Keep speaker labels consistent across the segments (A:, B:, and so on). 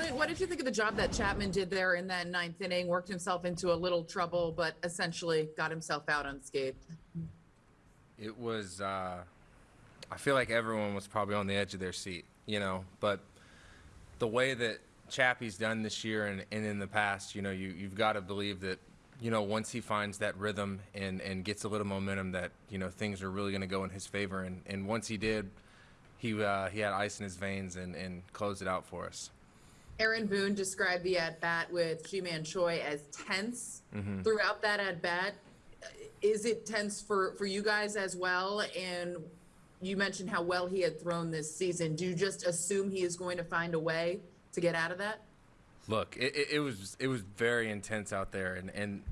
A: Clint, what did you think of the job that Chapman did there in that ninth inning? Worked himself into a little trouble, but essentially got himself out unscathed.
B: It was. Uh, I feel like everyone was probably on the edge of their seat, you know. But the way that Chappie's done this year and, and in the past, you know, you you've got to believe that, you know, once he finds that rhythm and and gets a little momentum, that you know things are really going to go in his favor. And and once he did, he uh, he had ice in his veins and and closed it out for us.
A: Aaron Boone described the at bat with Ji-Man Choi as tense mm-hmm. throughout that at bat. Is it tense for for you guys as well? And you mentioned how well he had thrown this season. Do you just assume he is going to find a way to get out of that?
B: Look, it, it, it was it was very intense out there, and, and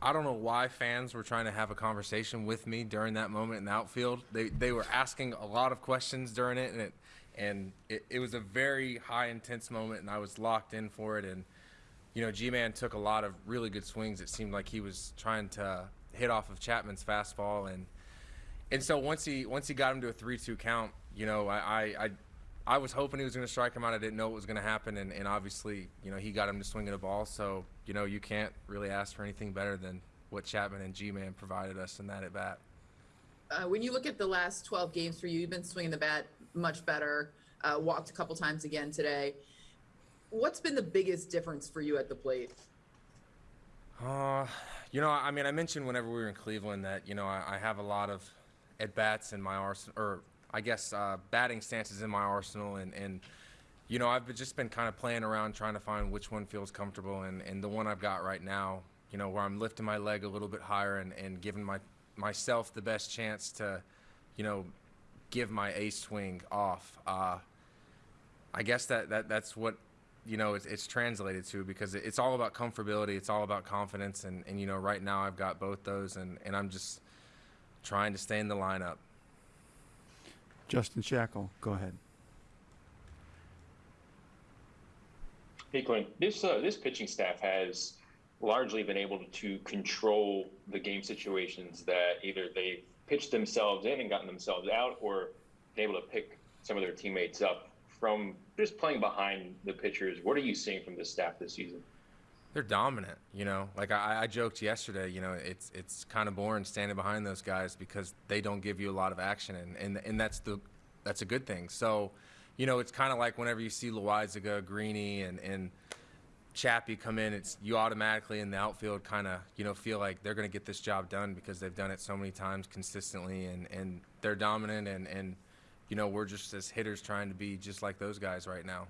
B: I don't know why fans were trying to have a conversation with me during that moment in the outfield. They they were asking a lot of questions during it, and it and it, it was a very high intense moment, and I was locked in for it. And you know, Ji-Man took a lot of really good swings. It seemed like he was trying to hit off of Chapman's fastball, and and so once he once he got him to a three-two count, you know, I I, I, was hoping he was going to strike him out. I didn't know what was going to happen, and, and obviously, you know, he got him to swing at a ball. So you know, you can't really ask for anything better than what Chapman and Ji-Man provided us in that at bat.
A: Uh, when you look at the last 12 games for you, you've been swinging the bat much better. Uh, walked a couple times again today. What's been the biggest difference for you at the plate?
B: Uh, you know, I mean, I mentioned whenever we were in Cleveland that you know I, I have a lot of at bats in my arsenal, or I guess uh, batting stances in my arsenal, and and you know I've just been kind of playing around trying to find which one feels comfortable, and and the one I've got right now, you know, where I'm lifting my leg a little bit higher and and giving my myself the best chance to, you know, give my ace swing off. Uh, I guess that, that that's what you know it's, it's translated to because it's all about comfortability it's all about confidence and, and you know right now i've got both those and, and i'm just trying to stay in the lineup
C: Justin Shackle, go ahead.
D: Hey, Clint. This uh, this pitching staff has largely been able to control the game situations that either they pitched themselves in and gotten themselves out, or been able to pick some of their teammates up from just playing behind the pitchers. What are you seeing from this staff this season?
B: they're dominant you know like I, I joked yesterday you know it's it's kind of boring standing behind those guys because they don't give you a lot of action and and, and that's the that's a good thing so you know it's kind of like whenever you see Loaisiga, Greeny and and Chappie come in, it's you automatically in the outfield kind of you know feel like they're going to get this job done because they've done it so many times consistently and and they're dominant and and you know we're just as hitters trying to be just like those guys right now.